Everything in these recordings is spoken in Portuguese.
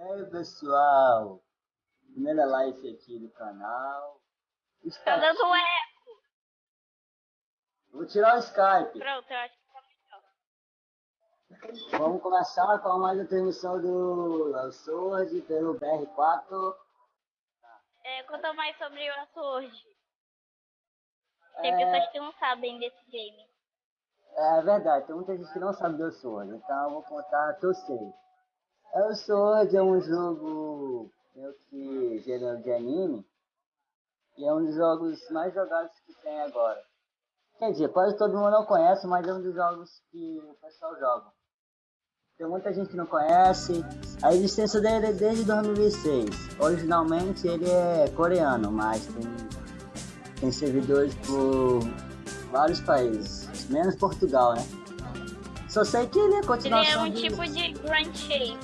E aí pessoal, primeira live aqui do canal. Tá dando um eco. Vou tirar o Skype. Pronto, eu acho que tá melhor. Vamos começar com mais a transmissão do Sword pelo BR4. É, conta mais sobre o Sword. Tem É. pessoas que não sabem desse game. É verdade, tem muita gente que não sabe do Sword, então eu vou contar que eu sei. O Sword é um jogo meio que gênero de anime. E é um dos jogos mais jogados que tem agora. Quer dizer, quase todo mundo não conhece, mas é um dos jogos que o pessoal joga. Tem muita gente que não conhece. A existência dele é desde 2006. Originalmente ele é coreano, mas tem, tem servidores por vários países, menos Portugal, né? Só sei que ele é Ele continuação é um de- tipo de Grand Chase.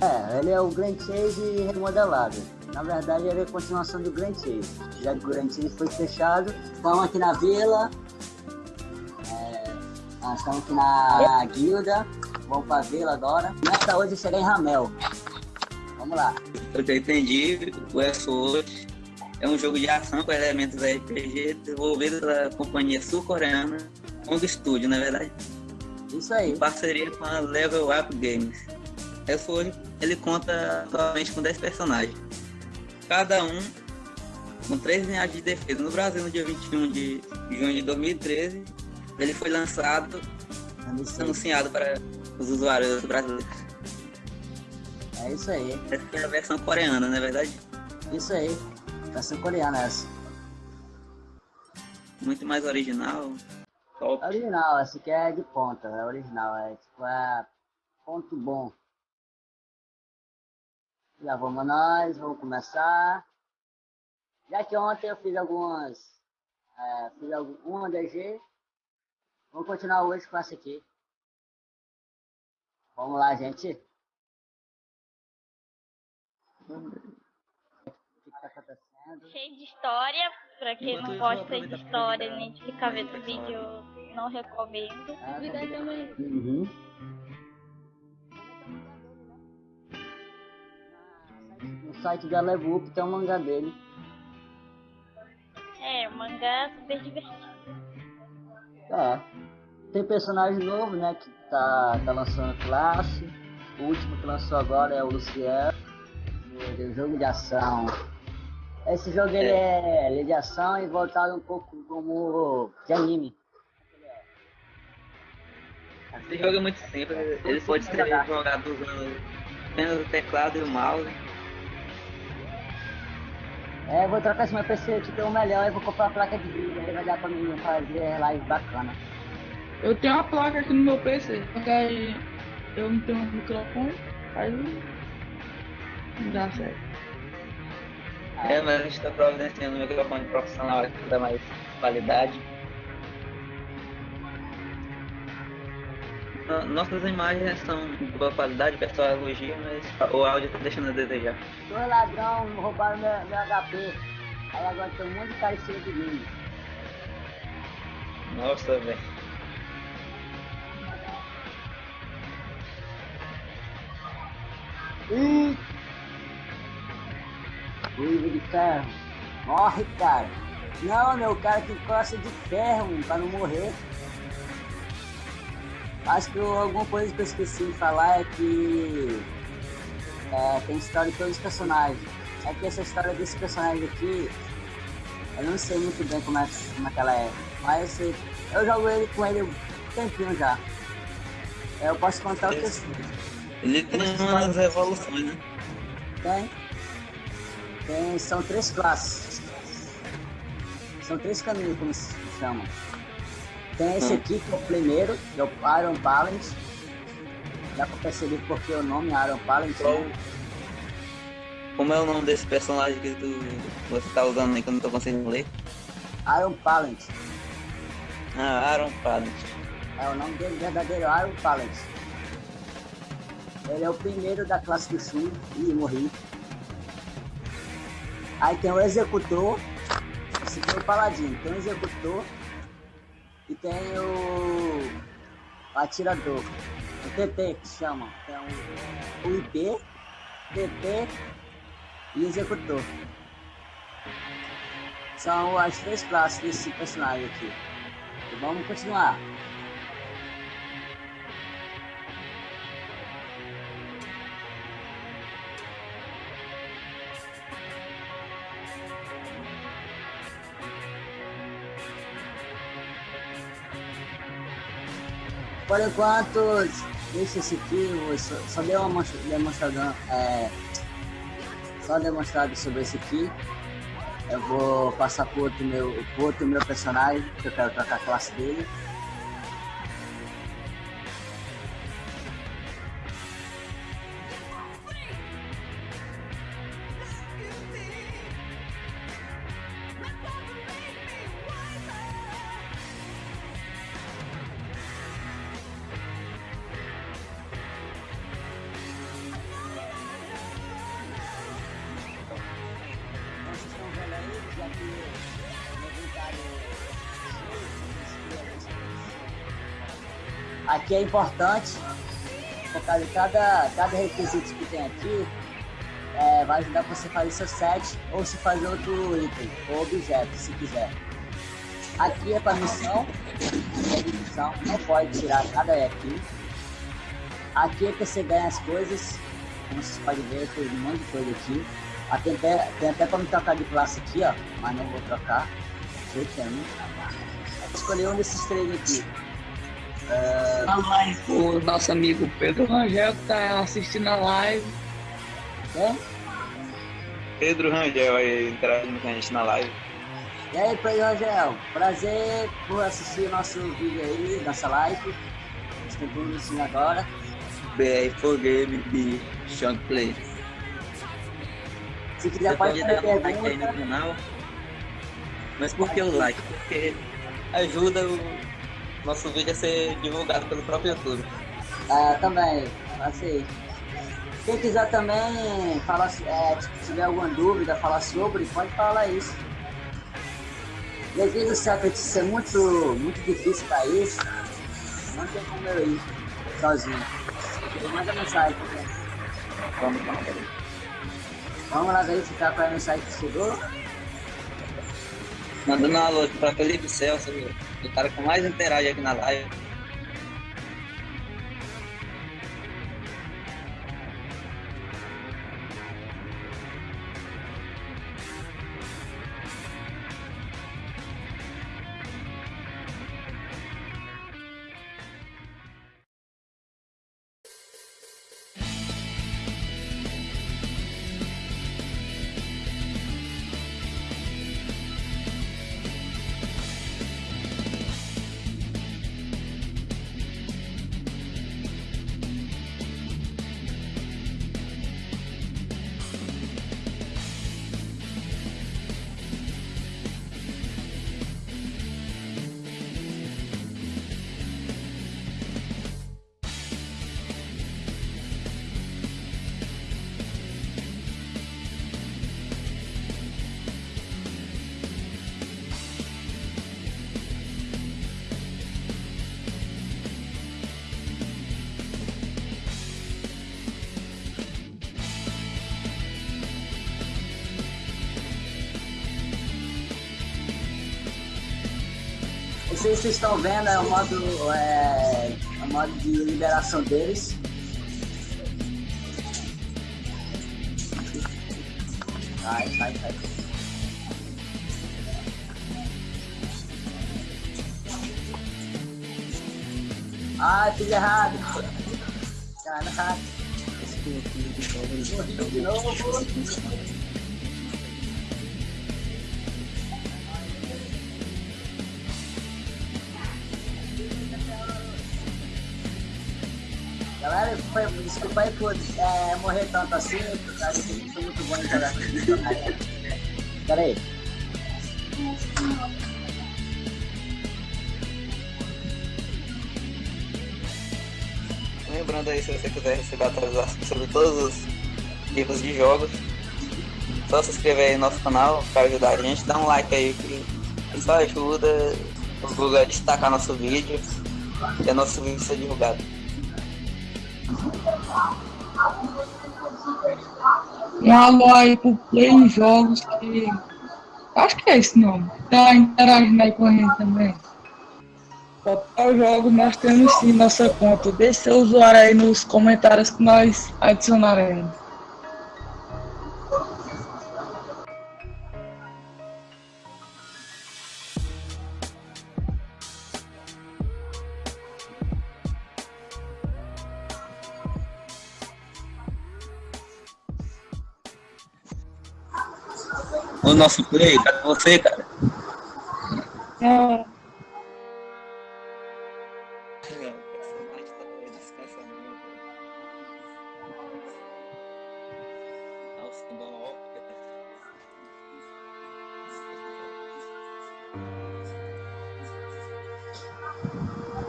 é, ele é o Grand Chase remodelado. Na verdade, ele é a continuação do Grand Chase. Já que o Grand Chase foi fechado, vamos aqui na vila. É, nós estamos aqui na guilda. Vamos pra vila agora. Meta hoje chegar em Ramel. Vamos lá. Eu já entendi, o Westworld é um jogo de ação com elementos RPG desenvolvido pela companhia sul-coreana Hong Studio, na verdade, Isso aí. em parceria com a Level Up Games. Westworld, ele conta atualmente com 10 personagens, cada um com 3 linhas de defesa. No Brasil, no dia 21 de junho de 2013, ele foi lançado, anunciado para os usuários brasileiros. É isso aí. Essa é a versão coreana, não é verdade? Isso aí. Versão coreana essa. Muito mais original. Top. Original, essa aqui é de ponta, é original, é tipo, é ponto bom. Já vamos nós, vamos começar. Já que ontem eu fiz algumas, é, fiz algum, uma DG, vamos continuar hoje com essa aqui. Vamos lá, gente. O que que tá acontecendo? Cheio de história. Pra quem não gosta de história nem de ficar vendo vídeo, não recomendo. Ah, Uhum. No site da Level Up tem um mangá dele. É, o mangá é super divertido. É. Tem personagem novo, né? Que tá, tá lançando classe. O último que lançou agora é o Luciano. Ele é um jogo de ação. Esse jogo ele é, ele é de ação e voltado um pouco como de anime. Esse jogo é muito simples, ele pode ser jogado usando apenas o teclado e o mouse. É, eu vou trocar esse meu PC aqui pelo melhor e vou comprar a placa de vídeo. Aí vai dar pra mim fazer live bacana. Eu tenho uma placa aqui no meu PC, só que aí eu não tenho um microfone, aí não dá certo. É, mas a gente está providenciando um microfone profissional aqui que dá mais qualidade. Nossas imagens são de boa qualidade, o pessoal elogia, mas o áudio está deixando a desejar. Dois ladrão roubaram meu, meu HP. Aí agora tem um monte de cara em cima de mim. Nossa, velho. Ih! Ruivo de ferro. Morre, cara. Não, meu cara que costa de ferro, pra não morrer. Acho que eu- alguma coisa que eu esqueci de falar é que é, tem história de todos os personagens. É que essa história desse personagem aqui, eu não sei muito bem como é, como é que ela é. Mas eu, eu jogo ele com ele um tempinho já. Eu posso contar o que eu. Ele tem umas evoluções, né? Tem. Tem, são três classes. São três caminhos, como se chama. Tem esse Hum. aqui, que é o primeiro, que é o Iron Balance. Dá pra perceber porque o nome é Iron Balance. Qual- né? Como é o nome desse personagem que tu, você tá usando aí que eu não tô conseguindo ler? Iron Balance. Ah, Aaron Padlet. É o nome dele verdadeiro, Iron Balance. Ele é o primeiro da classe do Shun. Ih, morri. Aí tem o Executor. Esse aqui é o Paladino. Tem o Executor. E tem o... Atirador. O TT que chama. Tem o, o IP. TP e Executor. São as três classes desse personagem aqui. E vamos continuar. Por enquanto, deixa esse aqui, só, só deu uma demonstração, é, só demonstrado sobre esse aqui. Eu vou passar pro outro meu, pro outro meu personagem, que eu quero trocar a classe dele. Aqui é importante, por causa de cada, cada requisito que tem aqui, é, vai ajudar você a fazer seu set ou se fazer outro item ou objeto, se quiser. Aqui é para missão, é missão, não pode tirar nada aqui. Aqui é que você ganha as coisas, como vocês podem ver, tem um monte de coisa aqui. Ah, tem até, tem até trocar de classe aqui, ó, mas não vou trocar. Vou escolher um desses três aqui. A live, o nosso amigo Pedro Rangel que tá assistindo a live. É? Pedro Rangel aí interagindo com a gente na live. E aí, Pedro Rangel, prazer por assistir nosso vídeo aí, nossa live. Estamos assistindo agora. BR for Game de Sean Play. Se quiser, pode dar um like aí no canal. Mas por que o like? Porque ajuda o nosso vídeo a ser divulgado pelo próprio YouTube. Ah, também, assim. Quem quiser também falar, é, se tiver alguma dúvida, falar sobre, pode falar isso. Devido ao Secret ser muito, muito difícil para isso, não tem como eu ir sozinho. Manda mensagem. Vamos, Vamos lá verificar qual é a mensagem que chegou. Mandando um alô para Felipe Celso, o cara que mais interage aqui na live. Esse aí vocês estão vendo é o modo, é, o modo de liberação deles. Sai, sai, sai. Ah, fiz errado. Caraca. Morri de novo. Galera, foi, desculpa aí por é, morrer tanto assim, porque foi muito bom com Pera aí. Lembrando aí, se você quiser receber atualizações sobre todos os tipos de jogos, só se inscrever aí no nosso canal para ajudar a gente, dá um like aí que isso ajuda o Google a destacar nosso vídeo e a nosso vídeo ser divulgado. Alô aí pro Play Jogos que. Acho que é esse nome. Tá interagindo aí com a gente também. Total Jogos nós temos sim nossa conta. Deixe seu usuário aí nos comentários que nós adicionaremos. O nosso play, cadê você, cara? É,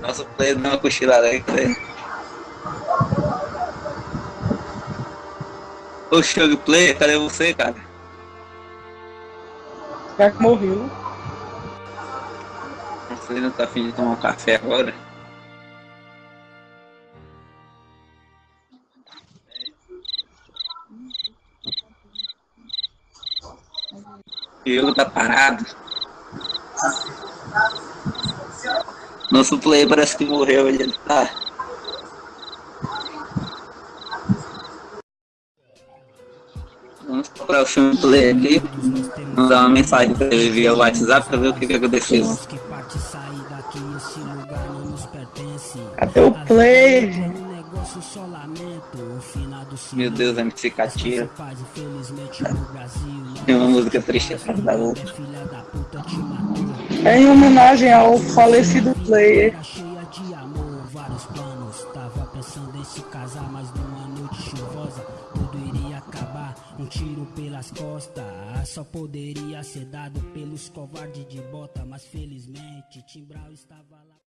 Nosso player deu uma cochilada aí, cara. Ô, Shug Player, cadê você, cara? Já que morreu. Você não tá afim de tomar um café agora? Jogo tá parado. Nosso player parece que morreu, ele tá. Vamos procurar o filme player aqui. Mandar uma mensagem pra ele via WhatsApp pra ver o que, que aconteceu. Cadê o Play? gente? Meu Deus, MC Catia. Tem uma música triste atrás da outra. É em homenagem ao falecido Player. Numa noite chuvosa tudo iria acabar. Um tiro pelas costas, só poderia ser dado pelos covardes de bota. Mas felizmente, Timbral estava lá.